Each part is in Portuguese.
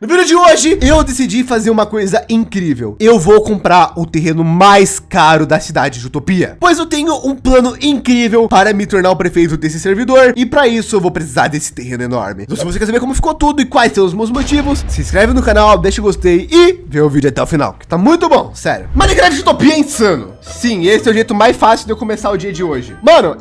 No vídeo de hoje, eu decidi fazer uma coisa incrível. Eu vou comprar o terreno mais caro da cidade de Utopia, pois eu tenho um plano incrível para me tornar o prefeito desse servidor e para isso eu vou precisar desse terreno enorme. Então se você quer saber como ficou tudo e quais são os meus motivos, se inscreve no canal, deixa o gostei e vê o vídeo até o final, que tá muito bom, sério. Minecraft Utopia é insano. Sim, esse é o jeito mais fácil de eu começar o dia de hoje. Mano,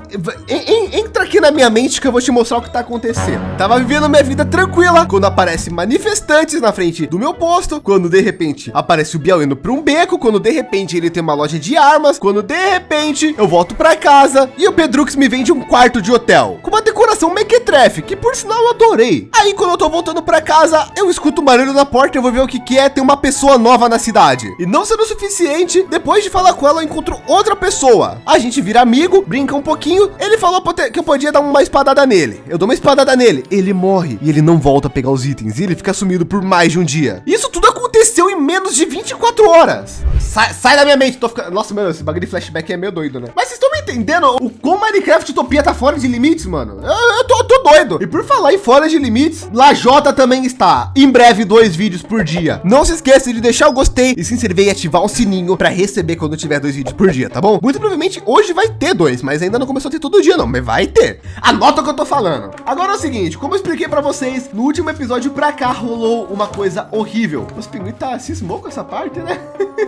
entra aqui na minha mente que eu vou te mostrar o que tá acontecendo. Tava vivendo minha vida tranquila quando aparece manifestantes na frente do meu posto, quando de repente aparece o Biel indo para um beco, quando de repente ele tem uma loja de armas, quando de repente eu volto para casa e o Pedrux me vende um quarto de hotel com uma decoração mequetrefe, que por sinal eu adorei. Aí quando eu tô voltando para casa, eu escuto um barulho na porta, eu vou ver o que que é, tem uma pessoa nova na cidade. E não sendo o suficiente, depois de falar com ela, eu encontro outra pessoa. A gente vira amigo, brinca um pouquinho. Ele falou que eu podia dar uma espadada nele. Eu dou uma espadada nele. Ele morre e ele não volta a pegar os itens. E ele fica sumido por mais de um dia. Isso tudo aconteceu em menos de 24 horas. Sai, sai da minha mente. Tô ficando... Nossa, mano, esse bagulho de flashback é meio doido, né? Mas vocês estão me entendendo o como Minecraft Utopia tá fora de limites, mano? Eu, eu, tô, eu tô doido. E por falar em fora de limites, Lajota também está. Em breve, dois vídeos por dia. Não se esqueça de deixar o gostei e se inscrever e ativar o sininho para receber quando tiver dois vídeos por dia, tá bom? Muito provavelmente hoje vai ter dois, mas ainda não começou a ter todo dia não, mas vai ter. Anota o que eu tô falando. Agora é o seguinte, como eu expliquei para vocês, no último episódio pra cá rolou uma coisa horrível. Os pinguins tá cismou com essa parte, né?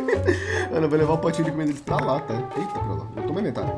Eu vou levar o potinho de comida pra lá, tá? Eita, pra lá. Eu tô inventário.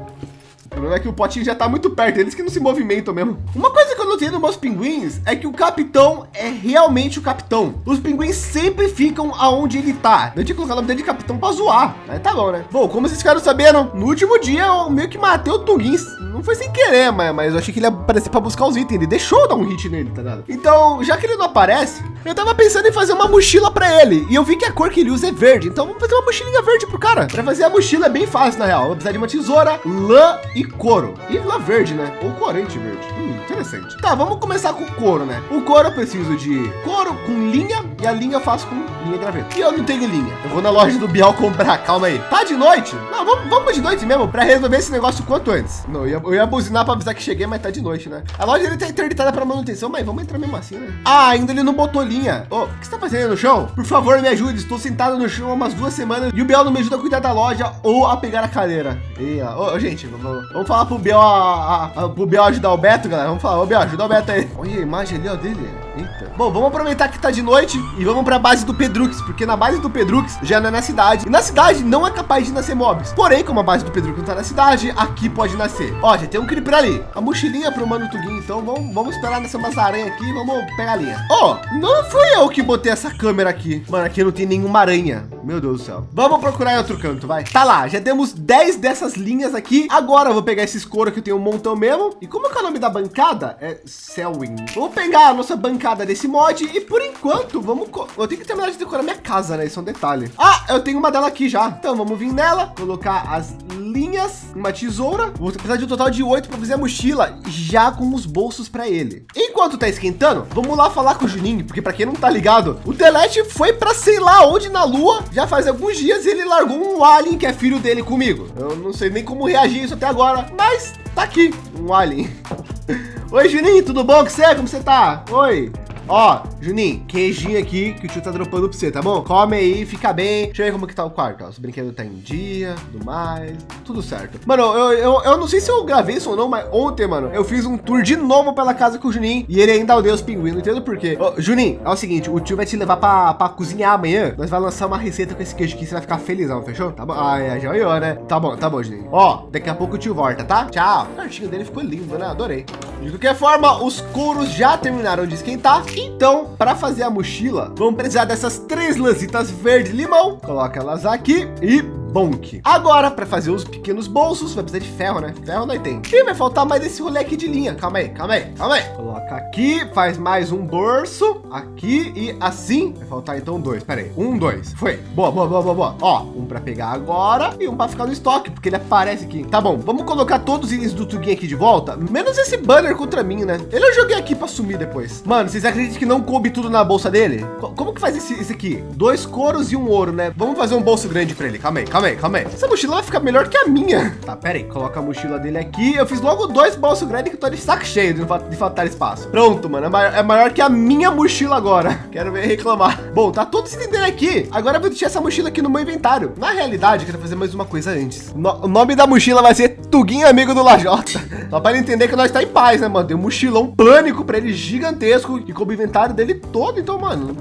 Problema é que o potinho já tá muito perto, eles que não se movimentam mesmo. Uma coisa que eu notei nos meus pinguins é que o capitão é realmente o capitão. Os pinguins sempre ficam aonde ele tá. Eu tinha colocado o nome dele de capitão para zoar. Mas tá bom, né? Bom, como vocês ficaram sabendo, no último dia eu meio que matei o Tungin. Não foi sem querer, mas, mas eu achei que ele ia aparecer para buscar os itens. Ele deixou dar um hit nele, tá ligado? Então, já que ele não aparece, eu tava pensando em fazer uma mochila para ele. E eu vi que a cor que ele usa é verde. Então vamos fazer uma mochilinha verde pro cara. Para fazer a mochila é bem fácil, na real. Vou precisar de uma tesoura, lã e couro. E lá verde, né? Ou corante verde. Hum, interessante. Tá, vamos começar com couro, né? O couro eu preciso de couro com linha e a linha eu faço com linha graveta. E eu não tenho linha. Eu vou na loja do Bial comprar. Calma aí. Tá de noite? Não, vamos, vamos de noite mesmo para resolver esse negócio quanto antes. Não, eu ia, eu ia buzinar para avisar que cheguei, mas tá de noite, né? A loja ele tá interditada para manutenção, mas vamos entrar mesmo assim, né? Ah, ainda ele não botou linha. Ô, oh, o que você tá fazendo no chão? Por favor, me ajude. Estou sentado no chão há umas duas semanas e o Bial não me ajuda a cuidar da loja ou a pegar a cadeira. E, ó, oh, gente, vamos, vamos falar pro Biel, a, a, pro Biel ajudar o Beto, galera. Vamos falar, ô Biel, ajuda o Beto aí. Olha a imagem ali, ó, dele. Eita. Bom, vamos aproveitar que tá de noite e vamos para a base do Pedrux, porque na base do Pedrux já não é na cidade. E na cidade não é capaz de nascer mobs. Porém, como a base do Pedrux não tá na cidade, aqui pode nascer. Ó, já tem um creeper ali. A mochilinha pro Mano Tugin, então vamos, vamos esperar nessa aranha aqui e vamos pegar a linha. Ó, oh, não fui eu que botei essa câmera aqui. Mano, aqui não tem nenhuma aranha. Meu Deus do céu. Vamos procurar em outro canto, vai. Tá lá, já temos 10 dessas linhas aqui. Agora eu vou pegar esses couro que eu tenho um montão mesmo. E como é que é o nome da bancada? É Selwyn. Vou pegar a nossa bancada desse mod e por enquanto vamos... Eu tenho que terminar de decorar minha casa, né? Isso é um detalhe. Ah, eu tenho uma dela aqui já. Então vamos vir nela, colocar as linhas, uma tesoura. Vou precisar de um total de oito para fazer a mochila já com os bolsos para ele. Enquanto tá esquentando, vamos lá falar com o Juninho, porque para quem não tá ligado, o Telete foi para sei lá onde na lua já faz alguns dias ele largou um alien que é filho dele comigo. Eu não sei nem como reagir isso até agora, mas tá aqui um alien. Oi, Juninho, tudo bom com você? Como você tá? Oi. Ó, Juninho, queijinho aqui que o tio tá dropando pra você, tá bom? Come aí, fica bem. Deixa eu ver como que tá o quarto, ó. Os brinquedos tá em dia, tudo mais, tudo certo. Mano, eu, eu, eu não sei se eu gravei isso ou não, mas ontem, mano, eu fiz um tour de novo pela casa com o Juninho e ele ainda odeia os pinguins, não entendo por quê. Ô, Juninho, é o seguinte, o tio vai te levar pra, pra cozinhar amanhã. Nós vai lançar uma receita com esse queijo aqui, você vai ficar felizão, fechou? Tá bom? É, já olhou, né? Tá bom, tá bom, Juninho. Ó, daqui a pouco o tio volta, tá? Tchau. O cartinho dele ficou lindo, né? Adorei. De qualquer forma, os couros já terminaram de esquentar, então para fazer a mochila, vamos precisar dessas três lancitas verde limão. Coloca elas aqui e Bonk. Agora, para fazer os pequenos bolsos, vai precisar de ferro, né? Ferro nós tem. E vai faltar mais esse rolê aqui de linha. Calma aí, calma aí, calma aí. Coloca aqui, faz mais um bolso aqui e assim. Vai faltar então dois. Pera aí. Um, dois. Foi. Boa, boa, boa, boa, boa. Ó, um para pegar agora e um para ficar no estoque, porque ele aparece aqui. Tá bom, vamos colocar todos os itens do Tugin aqui de volta. Menos esse banner contra mim, né? Ele eu joguei aqui para sumir depois. Mano, vocês acreditam que não coube tudo na bolsa dele? Como que faz esse, esse aqui? Dois couros e um ouro, né? Vamos fazer um bolso grande para ele. Calma aí, calma calma aí, calma aí. Essa mochila vai ficar melhor que a minha. Tá, pera aí, coloca a mochila dele aqui. Eu fiz logo dois bolsos grandes que eu tô de saco cheio de, de faltar espaço. Pronto, mano, é maior, é maior, que a minha mochila agora. Quero ver reclamar. Bom, tá tudo se entendendo aqui. Agora eu vou deixar essa mochila aqui no meu inventário. Na realidade, eu quero fazer mais uma coisa antes. No, o nome da mochila vai ser Tuguinho Amigo do Lajota. Só para ele entender que nós tá em paz, né, mano? Tem um mochilão pânico para ele gigantesco e com o inventário dele todo. Então, mano,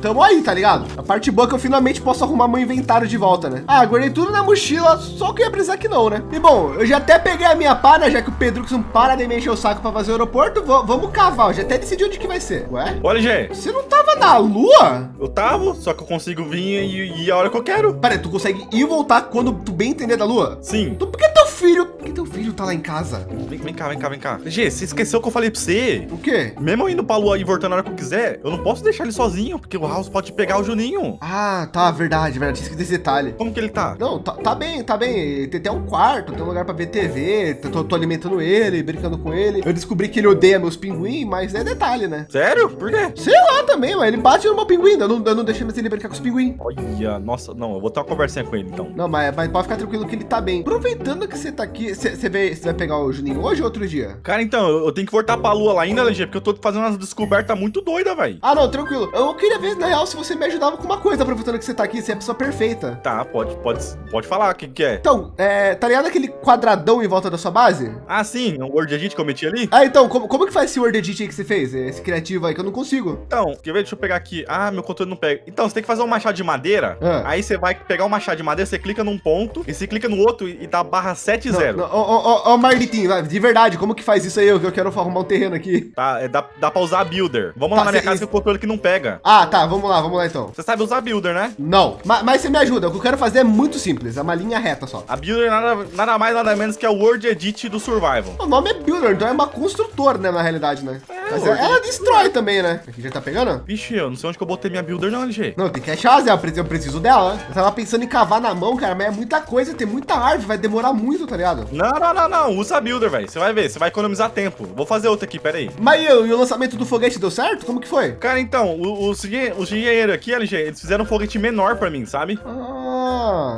tamo aí, tá ligado? A parte boa é que eu finalmente posso arrumar meu inventário de volta, né? Ah, guardei tudo na mochila, só que ia precisar que não, né? E bom, eu já até peguei a minha pá, né? Já que o Pedro não para de me encher o saco para fazer o aeroporto, vamos cavar. Eu já até decidi onde que vai ser. Ué? Olha, Gê. Você não tava na lua? Eu tava, só que eu consigo vir e ir a hora que eu quero. Pera, tu consegue ir e voltar quando tu bem entender da lua? Sim. Então por que teu filho, por que teu filho tá lá em casa? Vem, vem cá, vem cá, vem cá. Gê, você esqueceu que eu falei pra você? O quê? Mesmo eu indo pra lua e voltando na hora que eu quiser, eu não posso deixar ele sozinho, porque o House pode pegar o Juninho. Ah, tá, verdade, verdade. Esqueci desse detalhe. Como que ele tá? Não, tá, tá bem, tá bem. Tem até um quarto, tem um lugar pra ver TV, tô, tô alimentando ele, brincando com ele. Eu descobri que ele odeia meus pinguins, mas é detalhe, né? Sério? Por quê? Sei lá também, mas ele bate no meu pinguim, eu não, eu não deixei mais ele brincar com os pinguins. Olha, nossa, não, eu vou ter uma conversinha com ele então. Não, mas, mas pode ficar tranquilo que ele tá bem. Aproveitando que você tá aqui, você vai pegar o Juninho hoje ou outro dia? Cara, então, eu, eu tenho que voltar pra lua lá ainda, LG, porque eu tô fazendo umas descobertas muito doidas, velho. Ah, não, tranquilo. Eu queria ver, na real, se você me ajudava com uma coisa, aproveitando que você tá aqui, você é a pessoa perfeita. Tá, pode, pode, pode falar, o que, que é? Então, é, tá ligado aquele quadradão em volta da sua base? Ah, sim, o Word Edit que eu meti ali? Ah, então, como, como que faz esse Word Edit aí que você fez? Esse criativo aí que eu não consigo. Então, quer ver? Deixa eu pegar aqui. Ah, meu controle não pega. Então, você tem que fazer um machado de madeira. Ah. Aí você vai pegar o um machado de madeira, você clica num ponto, e você clica no outro e dá barra 70. Ó, ó, ó, Marlitinho, de verdade, como que faz isso aí? Eu, eu quero arrumar um terreno aqui. Tá, é, dá, dá pra usar Builder. Vamos tá, lá na minha casa que o controle que não pega. Ah, tá, vamos lá, vamos lá então. Você sabe usar Builder, né? Não, mas, mas você me ajuda. O que eu quero fazer é muito simples, é uma linha reta só. A Builder nada, nada mais, nada menos que é o Word Edit do Survival. O nome é Builder, então é uma construtora, né, na realidade, né? É, mas ela, ela destrói também, né? Aqui já tá pegando? Vixe, eu não sei onde que eu botei minha Builder não, LG. Não, tem que achar, Zé, eu preciso dela. Né? Eu tava pensando em cavar na mão, cara, mas é muita coisa, tem muita árvore, vai demorar muito, tá ligado? Não, não, não, não, usa a Builder, velho. Você vai ver, você vai economizar tempo. Vou fazer outra aqui, pera aí. Mas e, o lançamento do foguete deu certo? Como que foi? Cara, então, os, os engenheiros aqui, LG, eles fizeram um foguete menor pra mim, sabe? Ah,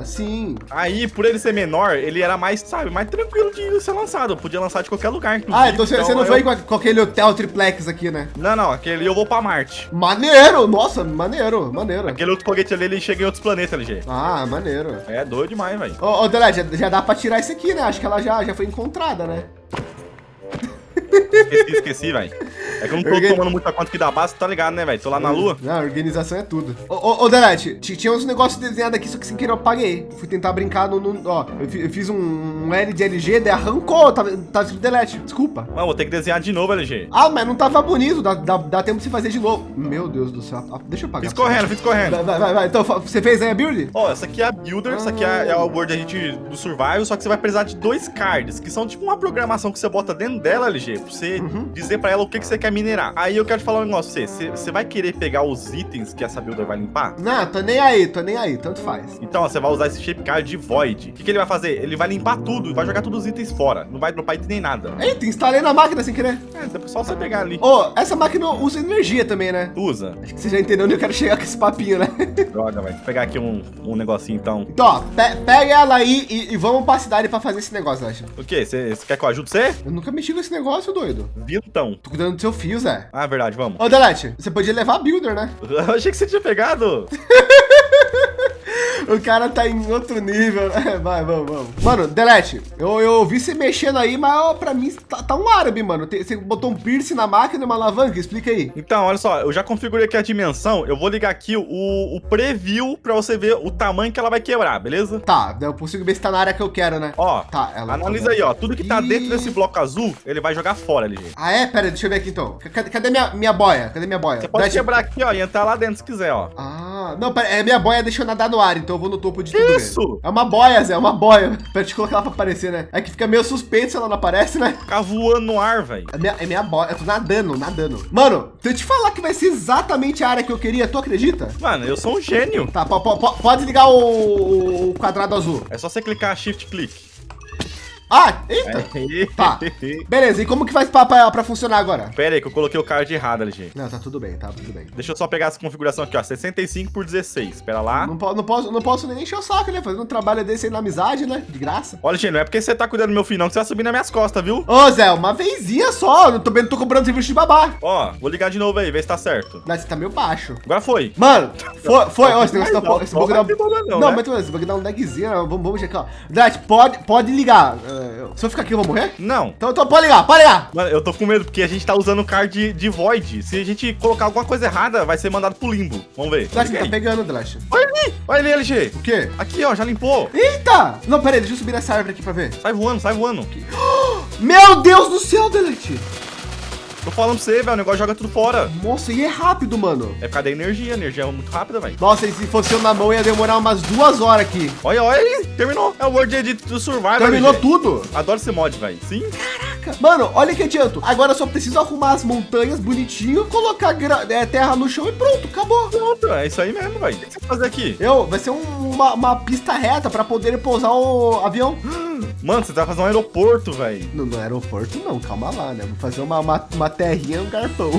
sim. Aí, por ele ser menor, ele era mais, sabe, mais tranquilo de ser lançado. Eu podia lançar de qualquer lugar. Ah, então você, então, não eu... foi com, com aquele hotel triplex aqui, né? Não, não, aquele eu vou pra Marte. Maneiro, nossa, maneiro, maneiro. Aquele outro foguete ali, ele chega em outros planetas, LG. Ah, maneiro. É doido demais, velho. Ô, ô Delete, já, já dá pra tirar isso aqui, né? Acho que ela já, já foi encontrada, né? Esqueci, esqueci, velho. É que eu não tô Organ... tomando muita conta aqui da base, tá ligado, né, velho? Tô lá na lua. Não, organização é tudo. Ô, ô, ô Delete, tinha uns negócios desenhados aqui, só que sem querer eu apaguei. Fui tentar brincar no... no ó, eu fiz um, L de LG, daí arrancou, tá, tá escrito Delete. Desculpa. Mano, vou ter que desenhar de novo, LG. Ah, mas não tava bonito, dá, dá, dá tempo de se fazer de novo. Meu Deus do céu. Ah, deixa eu apagar. Fiz correndo, fiz correndo. Vai, vai, vai. Então, você fez aí a build? Ó, essa aqui é a builder, ah. essa aqui é, é a Word gente do Survival, só que você vai precisar de dois cards, que são tipo uma programação que você bota dentro dela, LG, pra você uhum. dizer pra ela o que, que você quer minerar. Aí eu quero te falar um negócio pra você. Você vai querer pegar os itens que essa builder vai limpar? Não, tô nem aí, tô nem aí, tanto faz. Então, ó, você vai usar esse shape card de Void. O que, que ele vai fazer? Ele vai limpar tudo, vai jogar todos os itens fora. Não vai dropar item nem nada. Eita, instalei na máquina sem querer. É, só você pegar ali. Ô, oh, essa máquina usa energia também, né? Usa. Acho que você já entendeu onde eu quero chegar com esse papinho, né? Droga, vai. Vou pegar aqui um, um negocinho, então. Então, ó, pe pega ela aí e, e, vamos pra cidade pra fazer esse negócio, acho. O quê? Você quer que eu ajude você? Eu nunca mexi com esse negócio, doido. Então. Tô cuidando do seu fio, Zé. Ah, verdade, vamos. Ô, Delete, você podia levar a Builder, né? Eu achei que você tinha pegado. o cara tá em outro nível. Né? Vai, vamos, vamos. Mano, Delete, eu, eu vi você mexendo aí, mas ó, pra mim tá, tá um árabe, mano. Tem, você botou um piercing na máquina e uma alavanca, explica aí. Então, olha só, eu já configurei aqui a dimensão. Eu vou ligar aqui o, o preview pra você ver o tamanho que ela vai quebrar, beleza? Tá, eu consigo ver se tá na área que eu quero, né? Ó, tá, ela analisa tá aí, ó. Tudo que tá e... dentro desse bloco azul, ele vai jogar fora, LG. Ah, é? Pera, deixa eu ver aqui então. Cadê, cadê minha, minha boia? Cadê minha boia? Você pode quebrar aqui, ó, e entrar lá dentro se quiser, ó. Ah, não, pera, é minha boia deixa eu nadar no ar, então eu vou no topo de tudo. Isso! Mesmo. É uma boia, Zé, é uma boia. Pra te colocar ela pra aparecer, né? É que fica meio suspeito se ela não aparece, né? Ficar voando no ar, velho. É minha, é minha boia, eu tô nadando, nadando. Mano, se eu te falar que vai ser exatamente a área que eu queria, tu acredita? Mano, eu sou um gênio. Tá, pode ligar o, o quadrado azul. É só você clicar shift click. Ah, eita. Tá. Beleza, e como que faz para funcionar agora? Pera aí que eu coloquei o card errado, LG. Não, tá tudo bem, tá tudo bem. Deixa eu só pegar essa configuração aqui, ó, 65 por 16. Espera lá. Não, não, posso, não posso nem encher o saco, né? Fazendo um trabalho desse aí na amizade, né? De graça. Olha, LG, não é porque você tá cuidando do meu filho não que você vai subir nas minhas costas, viu? Ô, Zé, uma vezinha só. Não tô, não tô cobrando serviço de babá. Ó, vou ligar de novo aí, ver se tá certo. Mas você tá meio baixo. Agora foi. Mano, foi, foi. Ó, esse negócio tá... Esse bug dá... Não, não né? mas esse bug dá um lagzinho. Vamos, vamos checar, ó. Drat, pode, pode ligar. Uh, se eu ficar aqui, eu vou morrer? Não. Então, então pode ligar, pode ligar. Mano, eu tô com medo, porque a gente tá usando o card de, de Void. Se a gente colocar alguma coisa errada, vai ser mandado pro limbo. Vamos ver. Drat, tá pegando, Drat. Olha ali, olha ali, LG. O quê? Aqui, ó, já limpou. Eita! Não, pera aí, deixa eu subir nessa árvore aqui pra ver. Sai voando, sai voando. Meu Deus do céu, Delete. Tô falando pra você, velho, o negócio joga tudo fora. Nossa, e é rápido, mano. É por causa da energia, a energia é muito rápida, velho. Nossa, e se fosse eu na mão, ia demorar umas duas horas aqui. Olha, olha aí, terminou. É o World Edit do Survival. Terminou tudo? Adoro esse mod, velho. Sim. Caraca. Mano, olha que adianto. Agora só preciso arrumar as montanhas bonitinho, colocar é, terra no chão e pronto, acabou. Pronto, é isso aí mesmo, velho. O que você vai fazer aqui? Eu, vai ser um, uma, uma, pista reta pra poder pousar o avião. Mano, você vai fazer um aeroporto, velho. Não, não é aeroporto não, calma lá, né? Vou fazer uma, uma, uma terrinha, um garpão.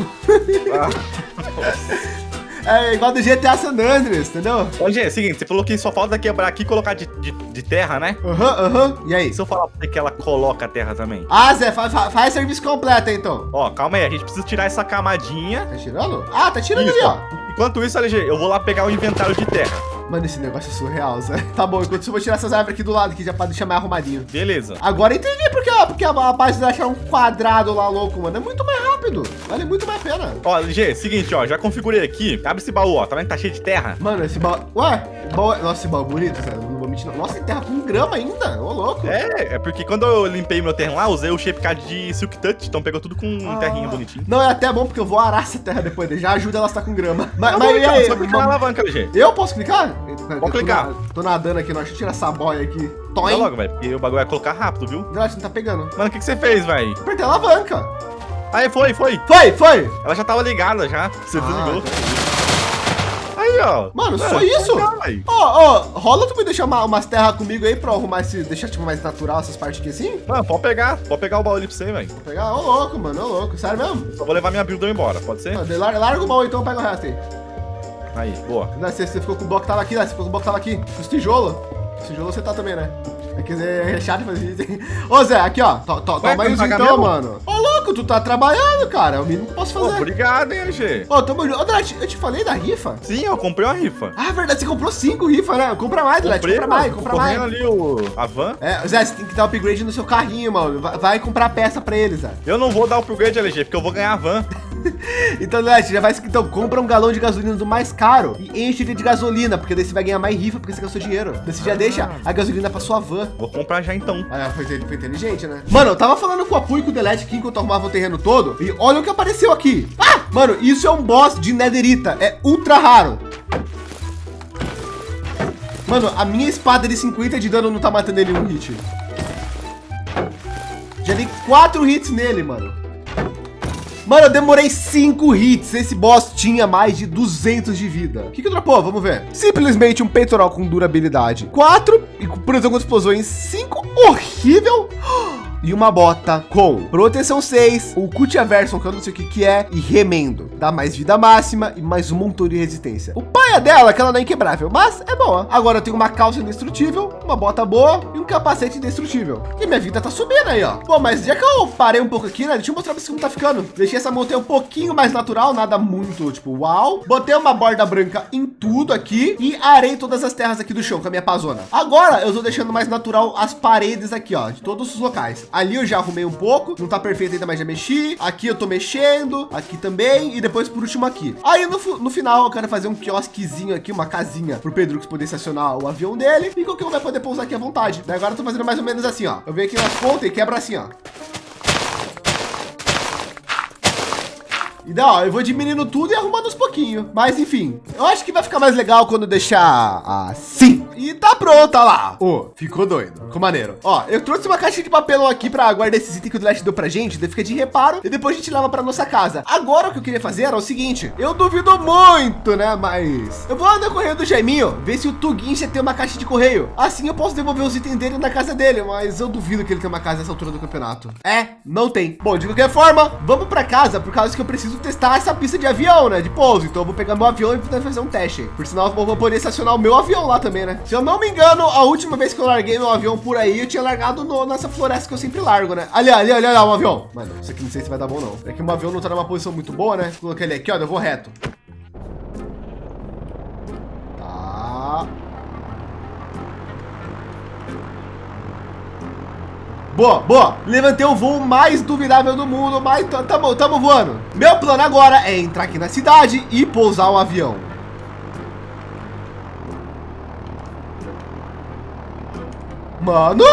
Ah, É igual do GTA San Andreas, entendeu? Ô, Gê, é o seguinte, você falou que só falta quebrar aqui e colocar de, de, de terra, né? Aham, uhum, aham. Uhum. E aí? Se eu falar pra você que ela coloca a terra também? Ah, Zé, fa fa faz serviço completo, então. Ó, calma aí, a gente precisa tirar essa camadinha. Tá tirando? Ah, tá tirando isso, ali, ó. Enquanto isso, LG, eu vou lá pegar o inventário de terra. Mano, esse negócio é surreal, Zé. Tá bom, enquanto isso, eu vou tirar essas árvores aqui do lado, que já pode deixar mais arrumadinho. Beleza. Agora entendi porque, ó, porque a, a de achar um quadrado lá louco, mano. É muito mais rápido. Vale muito mais a pena. Ó, LG, seguinte, ó. Já configurei aqui. Abre esse baú, ó. Tá vendo que tá cheio de terra? Mano, esse baú... Ué? Baú... É- Nossa, esse baú é bonito, velho. 29. Nossa, tem terra com grama ainda. Ô, louco. É, é porque quando eu limpei meu terreno lá, usei o shape card de Silk Touch. Então pegou tudo com ah. terrinha bonitinho. Não, é até bom porque eu vou arar essa terra depois. Já ajuda ela a estar com grama. Mas, não, mas e aí? Só clicar na alavanca, LG. Eu posso clicar? Vou clicar. Na, tô nadando aqui, não. Deixa eu tirar essa boia aqui. Toma Vai logo, velho. Porque o bagulho vai colocar rápido, viu? Gelatina não tá pegando. Mano, o que, que você fez, velho? Apertei a alavanca. Aí, foi, foi. Foi, foi. Ela já tava ligada, já. Você ah, desligou. Tá ó. Mano, só isso? Ó, ó, rola tu me deixar uma, umas terras comigo aí pra arrumar esse, deixar tipo mais natural essas partes aqui assim? Mano, pode pegar, pode pegar o baú ali pra você, velho. Pode pegar? Ô, louco, mano, ô, louco. Sério mesmo? Só vou levar minha builder embora, pode ser? Ah, larga, larga o baú então, pega o resto aí. Aí, boa. Você, você ficou com o bloco que tava aqui, né? Você ficou com o bloco que tava aqui. Os tijolos. Os tijolos você tá também, né? Quer dizer, é chato fazer isso. Ô, Zé, aqui, ó. To, to, toma isso então, mesmo? mano. Ô, louco, tu tá trabalhando, cara. O mínimo que posso fazer. Obrigado, hein, LG. Ô, tamo junto. Ô, Drat, eu te falei da rifa? Sim, eu comprei uma rifa. Ah, verdade, você comprou cinco rifas, né? Compra mais, Drat, compra mais, compra mais. ali o... a van. É, Zé, você tem que dar upgrade no seu carrinho, mano. Vai, vai comprar peça pra eles, Zé. Eu não vou dar upgrade, LG, porque eu vou ganhar a van. então, Net, já vai então compra um galão de gasolina do mais caro e enche ele de gasolina, porque daí você vai ganhar mais rifa porque você gastou dinheiro. Daí você já ah. deixa a gasolina pra sua van. Vou comprar já então. Ah, foi, foi inteligente, né? Mano, eu tava falando com a Apu e com o Delete aqui enquanto eu arrumava o terreno todo e olha o que apareceu aqui. Ah! Mano, isso é um boss de netherita, é ultra raro. Mano, a minha espada de 50 de dano não tá matando ele em um hit. Já dei quatro hits nele, mano. Mano, eu demorei cinco hits. Esse boss tinha mais de 200 de vida. O que que dropou? Vamos ver. Simplesmente um peitoral com durabilidade. Quatro e por exemplo, explosões. Cinco. Horrível. e uma bota com proteção 6, o Cutia Version, que eu não sei o que, que é, e remendo. Dá mais vida máxima e mais um montão de resistência. O pai é dela, que ela não é inquebrável, mas é boa. Agora eu tenho uma calça indestrutível, uma bota boa e um capacete indestrutível. E minha vida tá subindo aí, ó. Bom, mas já que eu parei um pouco aqui, né? Deixa eu mostrar pra vocês como tá ficando. Deixei essa montanha um pouquinho mais natural, nada muito, tipo, uau. Botei uma borda branca em tudo aqui e arei todas as terras aqui do chão com a minha pazona. Agora eu tô deixando mais natural as paredes aqui, ó, de todos os locais. Ali eu já arrumei um pouco, não tá perfeito ainda, mas já mexi. Aqui eu tô mexendo, aqui também, e depois por último aqui. Aí no, no final eu quero fazer um quiosquezinho aqui, uma casinha pro Pedro poder estacionar o avião dele e qualquer um vai poder pousar aqui à vontade. Daí agora eu tô fazendo mais ou menos assim, ó. Eu venho aqui nas pontas e quebra assim, ó. E daí, ó, eu vou diminuindo tudo e arrumando uns pouquinho. Mas enfim, eu acho que vai ficar mais legal quando deixar assim. E tá pronta lá. Ô, oh, ficou doido. Ficou maneiro. Ó, eu trouxe uma caixa de papelão aqui para guardar esses itens que o Delete deu pra gente. Daí fica de reparo e depois a gente leva para nossa casa. Agora o que eu queria fazer era o seguinte. Eu duvido muito, né? Mas eu vou andar correio do Jaiminho, ver se o Tuguincha tem uma caixa de correio. Assim eu posso devolver os itens dele na casa dele, mas eu duvido que ele tenha uma casa nessa altura do campeonato. É, não tem. Bom, de qualquer forma, vamos para casa por causa que eu preciso testar essa pista de avião, né? De pouso. Então eu vou pegar meu avião e fazer um teste. Por sinal, eu vou poder estacionar o meu avião lá também, né? Se eu não me engano, a última vez que eu larguei meu avião por aí, eu tinha largado no, nessa floresta que eu sempre largo, né? Ali, ali, ali, ali, um avião. Mano, isso aqui não sei se vai dar bom, não. É que o avião não tá numa posição muito boa, né? Coloquei ele aqui, ó, eu vou reto. Tá. Boa, boa. Levantei o voo mais duvidável do mundo, mas tamo, tamo voando. Meu plano agora é entrar aqui na cidade e pousar o avião. Mano?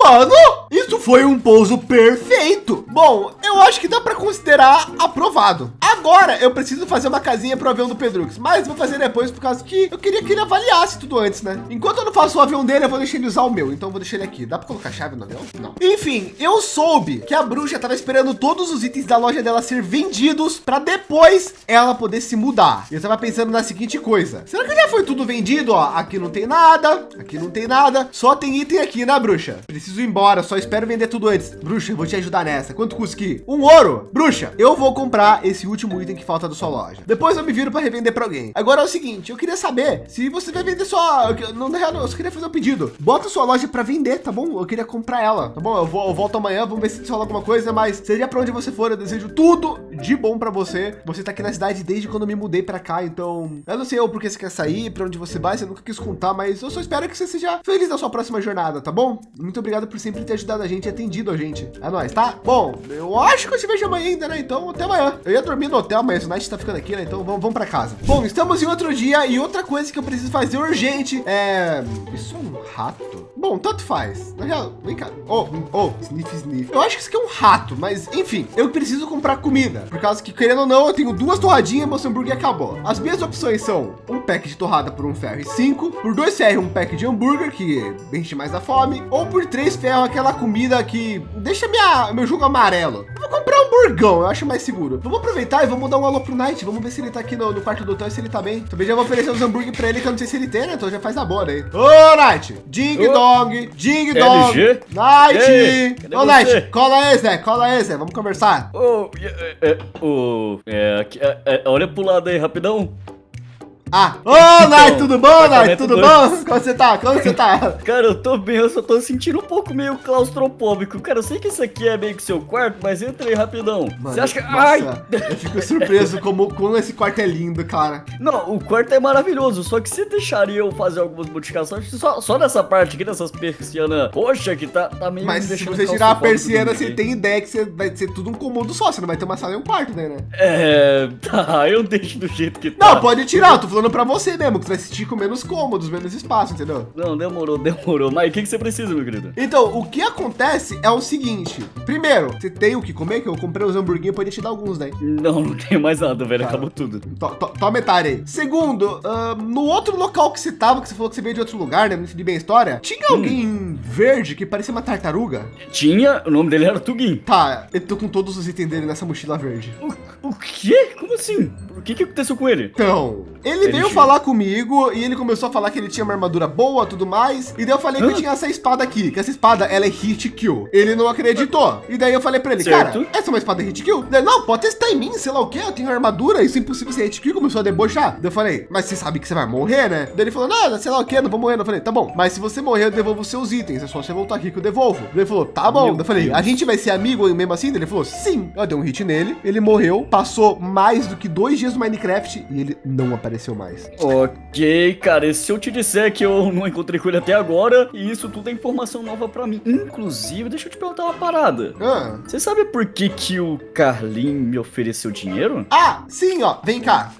Mano, isso foi um pouso perfeito. Bom, eu acho que dá para considerar aprovado. Agora eu preciso fazer uma casinha para o avião do Pedrux, mas vou fazer depois por causa que eu queria que ele avaliasse tudo antes, né? Enquanto eu não faço o avião dele, eu vou deixar ele usar o meu. Então vou deixar ele aqui. Dá para colocar chave no avião? Não. Enfim, eu soube que a bruxa estava esperando todos os itens da loja dela ser vendidos para depois ela poder se mudar. Eu estava pensando na seguinte coisa: será que já foi tudo vendido? Ó, aqui não tem nada, aqui não tem nada, só tem item aqui, né, bruxa? Preciso ir embora, só espero vender tudo antes. Bruxa, eu vou te ajudar nessa. Quanto custa aqui? Um ouro. Bruxa, eu vou comprar esse último item que falta da sua loja. Depois eu me viro para revender para alguém. Agora é o seguinte, eu queria saber se você vai vender só... Não, na real, eu só queria fazer um pedido. Bota sua loja para vender, tá bom? Eu queria comprar ela, tá bom? Eu, vou, eu volto amanhã, vamos ver se rola alguma coisa, mas seja para onde você for, eu desejo tudo de bom para você. Você tá aqui na cidade desde quando eu me mudei para cá, então... Eu não sei o porquê você quer sair, para onde você vai, você nunca quis contar, mas eu só espero que você seja feliz na sua próxima jornada, tá bom? Muito obrigado por sempre ter ajudado a gente atendido a gente. É nóis, tá? Bom, eu acho que eu te vejo amanhã ainda, né? Então, até amanhã. Eu ia dormir no hotel, mas o Night tá ficando aqui, né? Então, vamos, vamos para casa. Bom, estamos em outro dia e outra coisa que eu preciso fazer urgente é... Isso é um rato? Bom, tanto faz. Na real, vem cá. Oh, oh, sniff, sniff. Eu acho que isso aqui é um rato, mas enfim, eu preciso comprar comida. Por causa que, querendo ou não, eu tenho duas torradinhas, meu hambúrguer acabou. As minhas opções são um pack de torrada por um ferro e cinco, por dois ferros, um pack de hambúrguer, que enche mais da fome, ou por três ferros, aquela comida que deixa minha, meu jogo amarelo. Comprar um burgão, eu acho mais seguro. Vamos aproveitar e vamos dar um alô pro Night. Vamos ver se ele tá aqui no, no quarto do hotel e se ele tá bem. Também já vou oferecer os hambúrguer para ele, que eu não sei se ele tem, né? Então já faz a boa aí. Ô, Night! Ding Ô. dong! Ding dong! LG? Night! Ei, Ô, você? Night! Cola aí, Zé! Cola aí, Zé! Vamos conversar. Ô, é, é, é, aqui, é, é, olha pro lado aí, rapidão. Ah! Ô, Night! Tudo bom, apartamento Tudo dois. bom? Como você tá? Como você tá? Cara, eu tô bem, eu só tô sentindo um pouco meio claustrofóbico. Cara, eu sei que isso aqui é meio que seu quarto, mas entra aí rapidão. Mano, Você acha que... nossa, Ai! Eu fico surpreso como, como esse quarto é lindo, cara. Não, o quarto é maravilhoso, só que você deixaria eu fazer algumas modificações só, só nessa parte aqui, dessas persianas roxa que tá, tá meio Mas me se você tirar a persiana, você tem ideia que você vai ser tudo um cômodo só. Você não vai ter uma sala e um quarto, né? né? É... Tá, eu deixo do jeito que tá. Não, pode tirar. Eu tô falando pra você mesmo, que você vai se sentir com menos cômodos, menos espaço, entendeu? Não, demorou, demorou. Mas o que, que você precisa, meu querido? Então, o que acontece é o seguinte. Primeiro, você tem o que comer, que eu comprei os hamburguinhos, podia te dar alguns, né? Não, não tenho mais nada, velho. Tá. Acabou tudo. To- to- Toma metade aí. Segundo, ah, no outro local que você tava, que você falou que você veio de outro lugar, né? Não entendi bem a história. Tinha alguém verde que parecia uma tartaruga? Tinha, o nome dele era Tugin. Tá, eu tô com todos os itens dele nessa mochila verde. O, o quê? Como assim? O que, que aconteceu com ele? Então, Ele veio falar comigo e ele começou a falar que ele tinha uma armadura boa, tudo mais. E daí eu falei que eu tinha essa espada aqui, que essa espada ela é hit kill. Ele não acreditou. E daí eu falei pra ele, Certo. cara, essa é uma espada hit kill? Daí, não, pode testar em mim, sei lá o que, eu tenho armadura, isso é impossível ser hit kill. Começou a debochar. Daí eu falei, mas você sabe que você vai morrer, né? Daí ele falou, não, sei lá o que, não vou morrer. Eu falei, tá bom, mas se você morrer, eu devolvo os seus itens. É só você voltar aqui que eu devolvo. Daí ele falou, tá bom. Meu Daí eu falei, Deus. a gente vai ser amigo mesmo assim? Daí ele falou, sim. Eu dei um hit nele, ele morreu, passou mais do que dois dias no Minecraft e ele não apareceu mais. Mais. Ok, cara, e se eu te disser que eu não encontrei com ele até agora, e isso tudo é informação nova pra mim. Inclusive, deixa eu te perguntar uma parada. Ah. Você sabe por que que o Carlin me ofereceu dinheiro? Ah, sim, ó. Vem cá.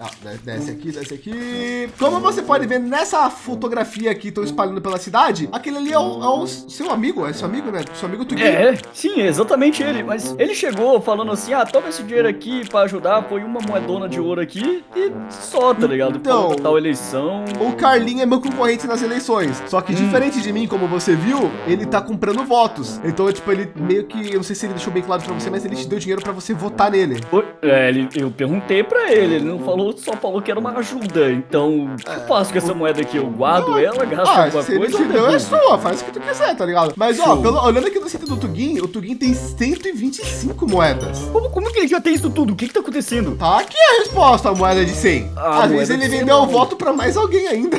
Desce aqui, desce aqui. Como você pode ver nessa fotografia que estão espalhando pela cidade, aquele ali é o, é o seu amigo, é seu amigo, né? Seu amigo Tuguinho. É, sim, é exatamente ele. Mas ele chegou falando assim: ah, toma esse dinheiro aqui pra ajudar, põe uma moedona de ouro aqui e só, tá ligado? Então- Tal eleição. O Carlinho é meu concorrente nas eleições. Só que diferente de mim, como você viu, ele tá comprando votos. Então, tipo, ele meio que, eu não sei se ele deixou bem claro pra você, mas ele te deu dinheiro pra você votar nele. É, ele, eu perguntei pra ele, ele não falou, só falou que era uma ajuda. Então, o que eu faço com essa moeda aqui? Eu guardo ela, gasto Ah, alguma se ele coisa te ou deu, é sua, faz o que tu quiser, tá ligado? Mas, ó, Show. pelo- olhando aqui no sítio do Tugin, o Tugin tem 125 moedas. Como, como que ele já tem isso tudo? O que que tá acontecendo? Tá aqui a resposta, a moeda de 100. Ah, Às vezes ele de 100 vendeu o voto pra mais alguém ainda.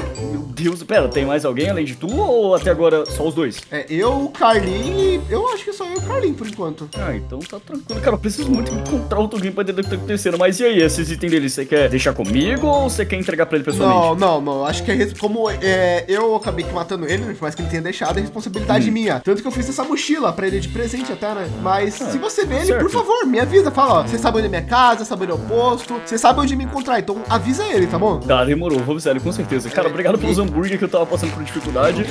Deus, pera, tem mais alguém além de tu ou até agora só os dois? É, eu, o Carlinho e... Eu acho que só eu e o Carlinho, por enquanto. Ah, então tá tranquilo. Cara, eu preciso muito encontrar o Tugin pra entender o que tá acontecendo. Mas e aí, esses itens dele, você quer deixar comigo ou você quer entregar pra ele pessoalmente? Não, não, não. Acho que é como é, eu acabei matando ele, né, por mais que ele tenha deixado, é responsabilidade Hum. minha. Tanto que eu fiz essa mochila pra ele de presente até, né? Mas Ah, se você vê ele, certo. por favor, me avisa. Fala, ó, você sabe onde é minha casa, sabe onde é o posto, você sabe onde me encontrar. Então avisa ele, tá bom? Tá, demorou, vou avisar ele, com certeza. Cara, É, obrigado pelos hambúrguer que eu tava passando por dificuldade.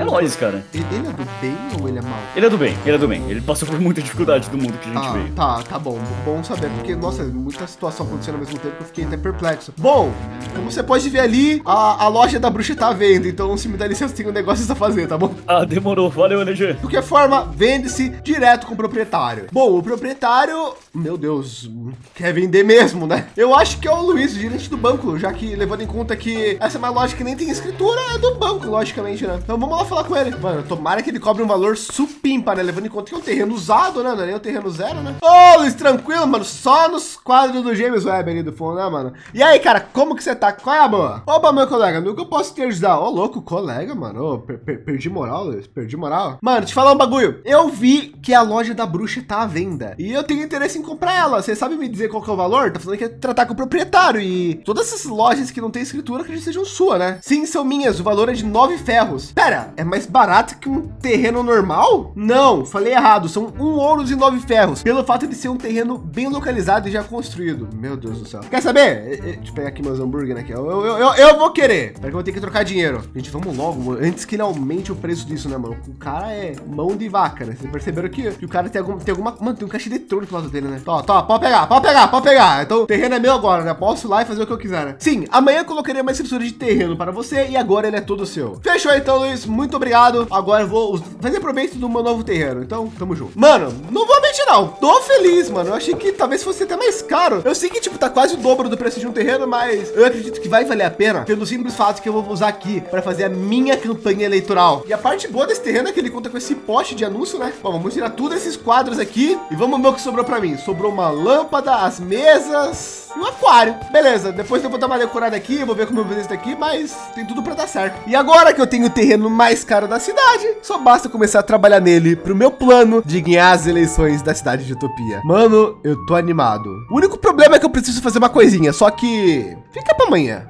É nóis, cara. Ele, ele é do bem ou ele é mau? Ele é do bem, ele é do bem. Ele passou por muita dificuldade do mundo que a gente Ah, veio. tá, tá bom. Bom saber, porque, nossa, muita situação acontecendo ao mesmo tempo que eu fiquei até perplexo. Bom, como você pode ver ali, a, a loja da bruxa tá à venda, então se me dá licença, tem um negócio a fazer, tá bom? Ah, demorou. Valeu, LG. De qualquer forma, vende-se direto com o proprietário. Bom, o proprietário, meu Deus, quer vender mesmo, né? Eu acho que é o Luiz, o gerente do banco, já que levando em conta que essa é uma loja que nem tem escritura, é do banco, logicamente, né? Então vamos lá falar com ele. Mano, tomara que ele cobre um valor supimpa, né? Levando em conta que é um terreno usado, né? Não é nem um terreno zero, né? Ô, Luiz, tranquilo, mano. Só nos quadros do James Webb ali do fundo, né, mano? E aí, cara, como que você tá? Qual é a boa? Opa, meu colega, no que eu posso te ajudar? Ô, louco, colega, mano. Ô, per- per- perdi moral, Luiz. Perdi moral. Mano, te falar um bagulho. Eu vi que a loja da bruxa tá à venda. E eu tenho interesse em comprar ela. Você sabe me dizer qual que é o valor? Tá falando que é tratar com o proprietário. E todas essas lojas que não tem escritura, que sejam sua, né? Sim, são minhas. O valor é de nove ferros. Pera, é mais barato que um terreno normal? Não, falei errado. São um ouro e nove ferros. Pelo fato de ser um terreno bem localizado e já construído. Meu Deus do céu. Quer saber? Eh, eh, Deixa eu pegar aqui meus hambúrguer, né? que Eu, eu, eu, eu vou querer. Porque eu vou ter que trocar dinheiro. Gente, vamos logo, mano, antes que ele aumente o preço disso, né, mano? O cara é mão de vaca, né? Vocês perceberam que, que o cara tem, algum, tem alguma. Mano, tem um caixa eletrônico lado dele, né? Tó, tó, pode pegar, pode pegar, pode pegar. Então, o terreno é meu agora, né? Posso ir lá e fazer o que eu quiser, né? Sim, amanhã eu colocarei uma escritura de terreno para você e agora ele é todo seu. Fechou então, Luiz. Muito obrigado. Agora eu vou fazer proveito do meu novo terreno. Então, tamo junto. Mano, não vou mentir, não. Tô feliz, mano. Eu achei que talvez fosse até mais caro. Eu sei que, tipo, tá quase o dobro do preço de um terreno, mas eu acredito que vai valer a pena pelo simples fato que eu vou usar aqui para fazer a minha campanha eleitoral. E a parte boa desse terreno é que ele conta com esse poste de anúncio, né? Bom, vamos tirar tudo esses quadros aqui e vamos ver o que sobrou para mim. Sobrou uma lâmpada, as mesas e um aquário. Beleza, depois eu vou dar uma decorada aqui, vou ver como eu vou fazer isso daqui, mas tem tudo para dar certo. E agora que eu tenho o terreno mais caro da cidade, só basta começar a trabalhar nele pro meu plano de ganhar as eleições da cidade de Utopia. Mano, eu tô animado. O único problema é que eu preciso fazer uma coisinha, só que fica para amanhã.